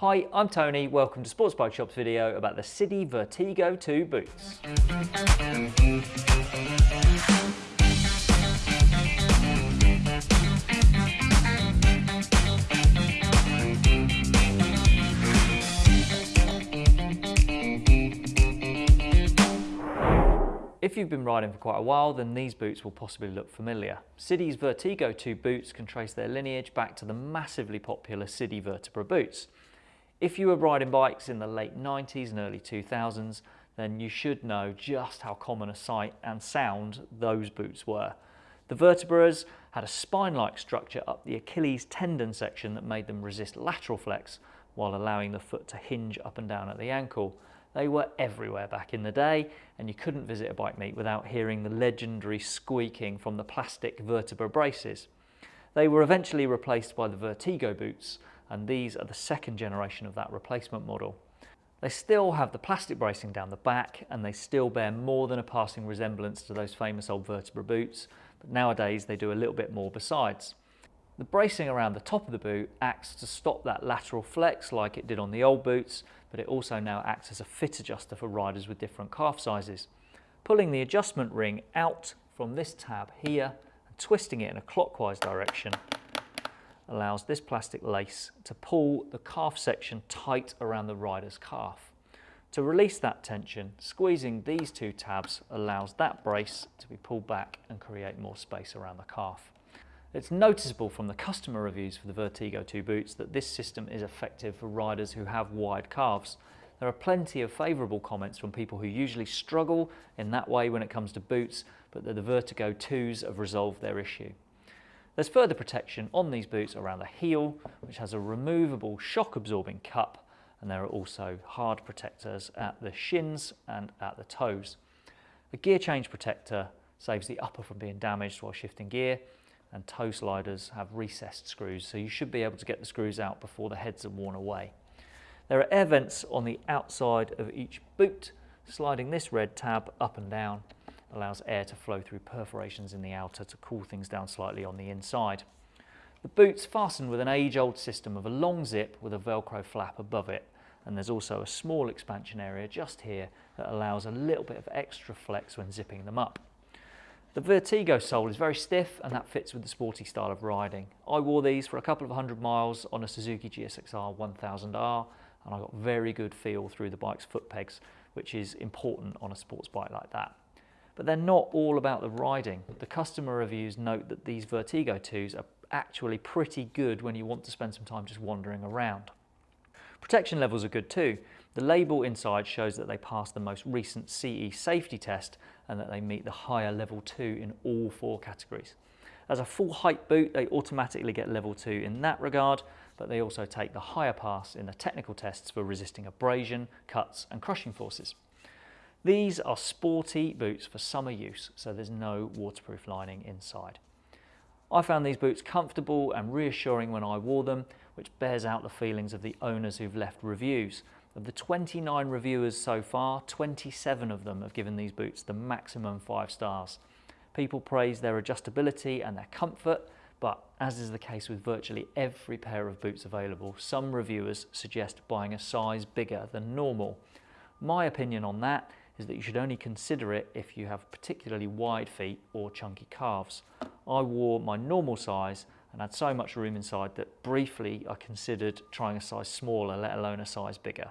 Hi, I'm Tony. Welcome to Sports Bike Shop's video about the Sidi Vertigo 2 boots. If you've been riding for quite a while, then these boots will possibly look familiar. Sidi's Vertigo 2 boots can trace their lineage back to the massively popular Sidi Vertebra boots. If you were riding bikes in the late 90s and early 2000s, then you should know just how common a sight and sound those boots were. The vertebras had a spine-like structure up the Achilles tendon section that made them resist lateral flex while allowing the foot to hinge up and down at the ankle. They were everywhere back in the day and you couldn't visit a bike meet without hearing the legendary squeaking from the plastic vertebra braces. They were eventually replaced by the Vertigo boots and these are the second generation of that replacement model. They still have the plastic bracing down the back and they still bear more than a passing resemblance to those famous old vertebra boots, but nowadays they do a little bit more besides. The bracing around the top of the boot acts to stop that lateral flex like it did on the old boots, but it also now acts as a fit adjuster for riders with different calf sizes. Pulling the adjustment ring out from this tab here and twisting it in a clockwise direction allows this plastic lace to pull the calf section tight around the rider's calf. To release that tension, squeezing these two tabs allows that brace to be pulled back and create more space around the calf. It's noticeable from the customer reviews for the Vertigo 2 boots that this system is effective for riders who have wide calves. There are plenty of favourable comments from people who usually struggle in that way when it comes to boots, but that the Vertigo 2s have resolved their issue. There's further protection on these boots around the heel, which has a removable shock absorbing cup, and there are also hard protectors at the shins and at the toes. A gear change protector saves the upper from being damaged while shifting gear, and toe sliders have recessed screws, so you should be able to get the screws out before the heads are worn away. There are air vents on the outside of each boot, sliding this red tab up and down allows air to flow through perforations in the outer to cool things down slightly on the inside. The boot's fastened with an age-old system of a long zip with a velcro flap above it and there's also a small expansion area just here that allows a little bit of extra flex when zipping them up. The Vertigo sole is very stiff and that fits with the sporty style of riding. I wore these for a couple of hundred miles on a Suzuki GSXR 1000R and I got very good feel through the bike's foot pegs, which is important on a sports bike like that but they're not all about the riding. The customer reviews note that these Vertigo 2s are actually pretty good when you want to spend some time just wandering around. Protection levels are good too. The label inside shows that they passed the most recent CE safety test and that they meet the higher level 2 in all four categories. As a full height boot, they automatically get level 2 in that regard, but they also take the higher pass in the technical tests for resisting abrasion, cuts and crushing forces. These are sporty boots for summer use, so there's no waterproof lining inside. I found these boots comfortable and reassuring when I wore them, which bears out the feelings of the owners who've left reviews. Of the 29 reviewers so far, 27 of them have given these boots the maximum five stars. People praise their adjustability and their comfort, but as is the case with virtually every pair of boots available, some reviewers suggest buying a size bigger than normal. My opinion on that is that you should only consider it if you have particularly wide feet or chunky calves. I wore my normal size and had so much room inside that briefly I considered trying a size smaller, let alone a size bigger.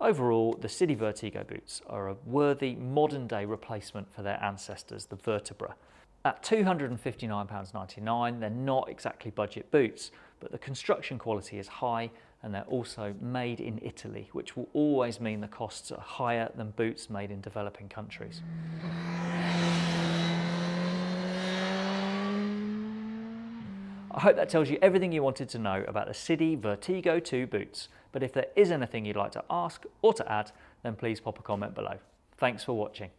Overall, the Sidi Vertigo boots are a worthy modern day replacement for their ancestors, the Vertebra. At £259.99, they're not exactly budget boots, but the construction quality is high and they're also made in Italy, which will always mean the costs are higher than boots made in developing countries. I hope that tells you everything you wanted to know about the Sidi Vertigo 2 boots, but if there is anything you'd like to ask or to add, then please pop a comment below. Thanks for watching.